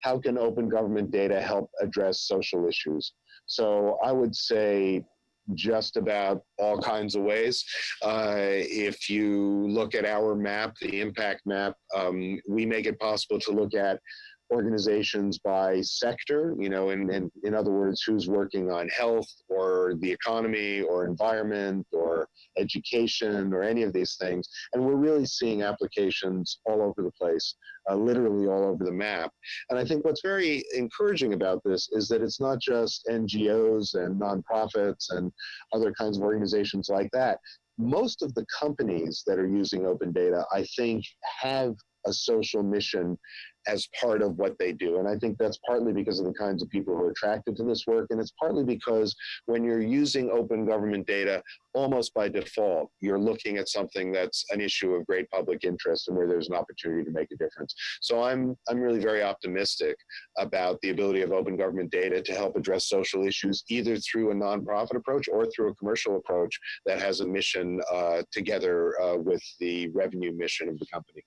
how can open government data help address social issues? So I would say just about all kinds of ways. Uh, if you look at our map, the impact map, um, we make it possible to look at organizations by sector, you know, and, in other words, who's working on health or the economy or environment or education or any of these things. And we're really seeing applications all over the place, uh, literally all over the map. And I think what's very encouraging about this is that it's not just NGOs and nonprofits and other kinds of organizations like that. Most of the companies that are using open data, I think, have a social mission as part of what they do. And I think that's partly because of the kinds of people who are attracted to this work. And it's partly because when you're using open government data, almost by default, you're looking at something that's an issue of great public interest and where there's an opportunity to make a difference. So I'm, I'm really very optimistic about the ability of open government data to help address social issues, either through a nonprofit approach or through a commercial approach that has a mission uh, together uh, with the revenue mission of the company.